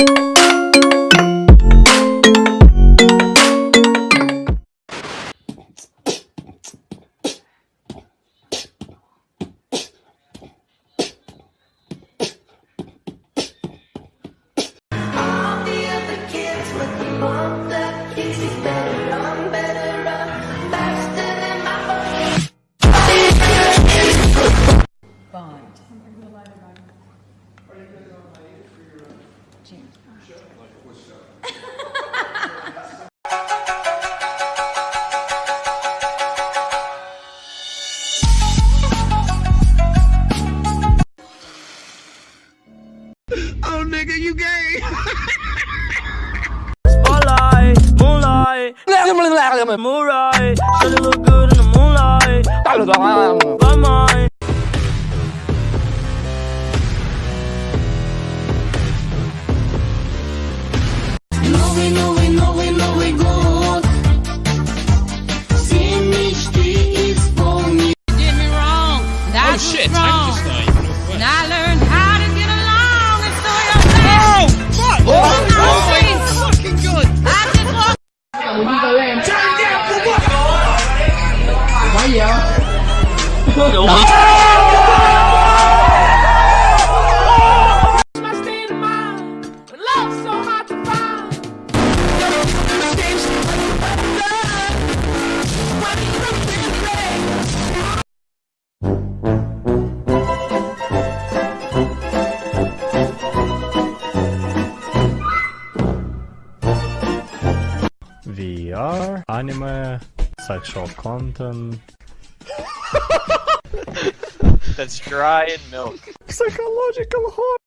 you Spotlight, moonlight, moonlight. Should it look good in the moonlight? By mine. Anime, sexual content, That's dry and milk. psychological horror.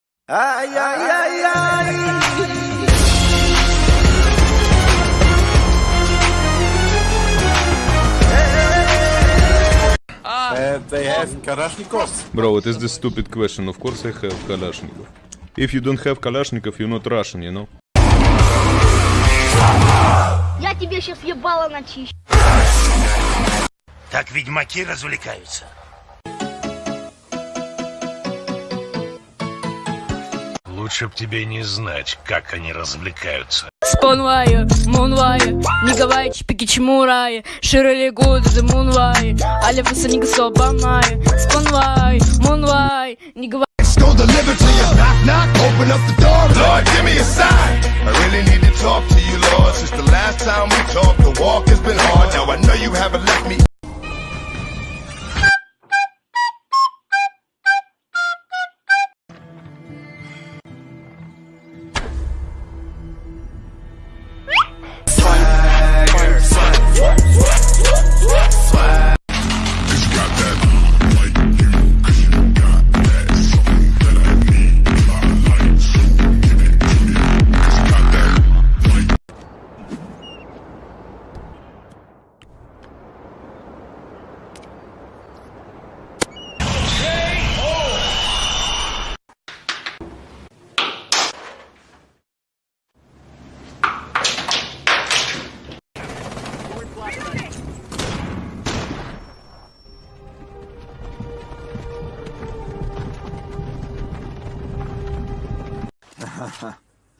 Bro, what is this stupid question? Of course I have Kalashnikov. If you don't have Kalashnikov, you're not Russian, you know? Я тебе сейчас ебало начищу Так ведьмаки развлекаются. Лучше б тебе не знать, как они развлекаются. Спонвайер, мунвайер, не говорите пикичмурай, широли годы за мунвай, вы не собамай, спонвай, мунвай, не gon' deliver to you. Knock, knock, open up the door. Lord, give me a sign. I really need to talk to you, Lord. Since the last time we talked, the walk has been hard. Now I know you haven't left me.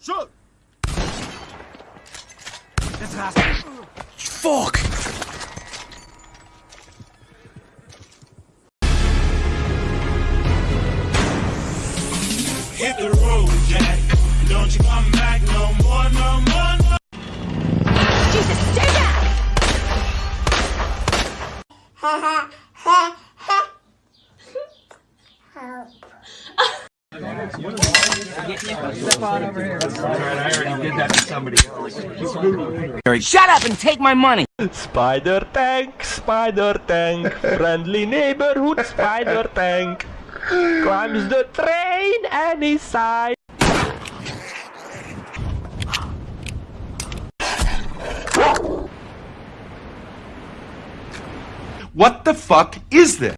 Fuck! Hit the road, Jack. Don't you come back no more, no more, no Jesus, stay back! Ha ha ha ha Help Shut up and take my money. Spider tank, spider tank, friendly neighborhood spider tank. Climbs the train any side. What the fuck is this?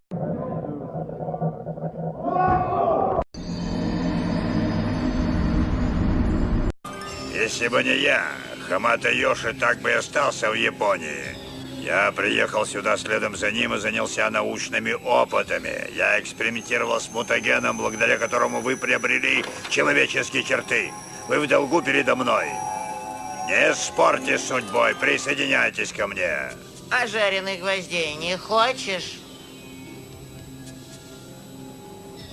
Если бы не я, Хамата Йоши так бы и остался в Японии. Я приехал сюда следом за ним и занялся научными опытами. Я экспериментировал с мутагеном, благодаря которому вы приобрели человеческие черты. вы в долгу передо мной. Не спорьте с судьбой, присоединяйтесь ко мне. А жареных гвоздей не хочешь?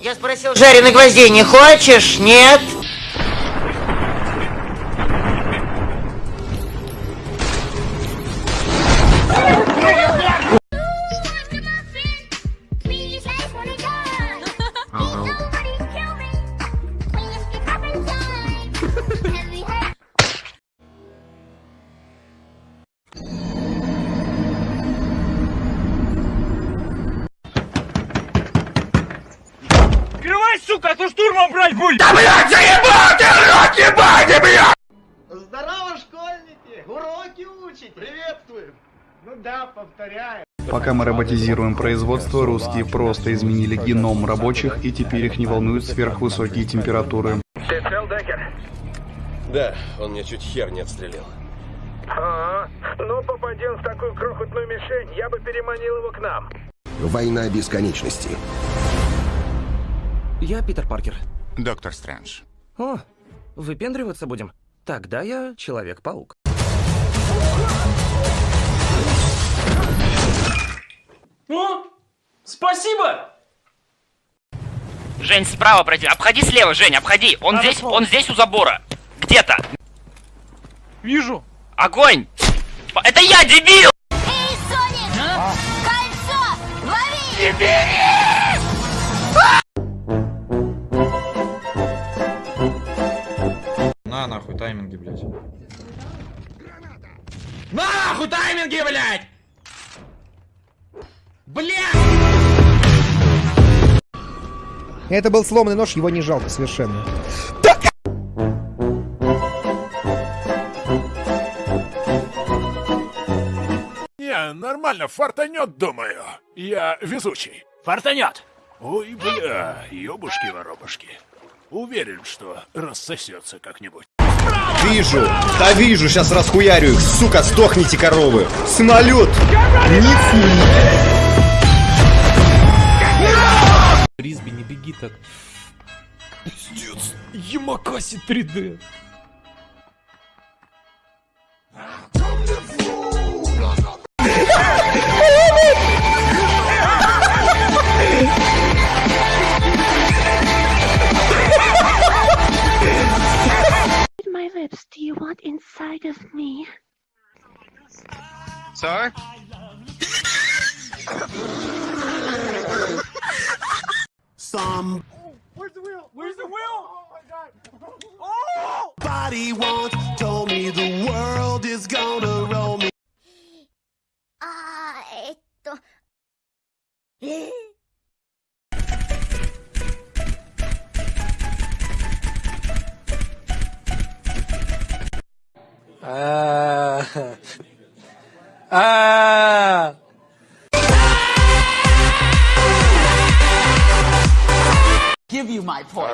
Я спросил, жареных гвоздей не хочешь? Нет? Сука, а то штурмом брать будет! Здорово, школьники! Уроки учите! Приветствуем! Ну да, повторяю. Пока мы роботизируем производство, русские просто изменили геном рабочих, и теперь их не волнуют сверхвысокие температуры. Да, он мне чуть хер не отстрелил. Ага. Ну, попадем в такую крохотную мишень, я бы переманил его к нам. Война бесконечности. Я Питер Паркер. Доктор Стрэндж. О, выпендриваться будем? Тогда я Человек-паук. О, спасибо! Жень, справа пройди. Обходи слева, Жень, обходи. Он здесь, он здесь у забора. Где-то. Вижу. Огонь! Это я, дебил! Эй, Соник! Кольцо! Лови! На нахуй тайминги, блядь. Нахуй тайминги, блядь! Блядь! Это был сломанный нож, его не жалко совершенно. Не, нормально, фартанет, думаю. Я везучий. Фартанет! Ой, бля, ёбушки-воробушки. Уверен, что рассосется как-нибудь. Вижу! Да вижу, сейчас расхуярю их, сука, сдохните коровы! Самолет! Ризби, не беги так. Пиздец, Ямакаси 3D. Sorry? Some Oh, Where's the wheel? Where's the wheel? Oh my god! Oh! body once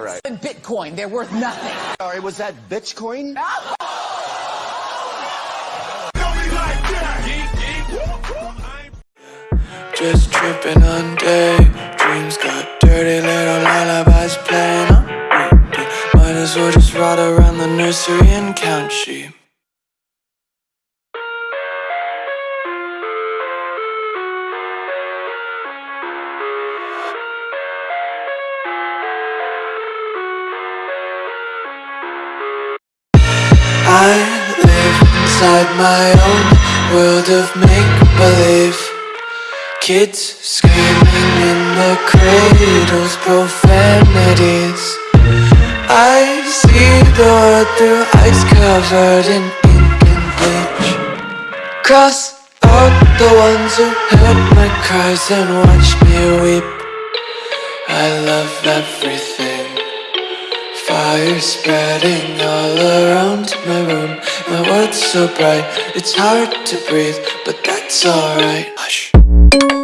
you my points. In Bitcoin, they're worth nothing. Sorry, was that Bitcoin? Just tripping on day Dreams got dirty little lullabies playing on repeat Might as well just ride around the nursery and count sheep inside my own world of make-believe. Kids screaming in the cradles, profanities. I see the world through eyes covered in ink and bleach. Cross out the ones who heard my cries and watched me weep. I love everything. Fire spreading all around my room My world's so bright, it's hard to breathe But that's alright. Hush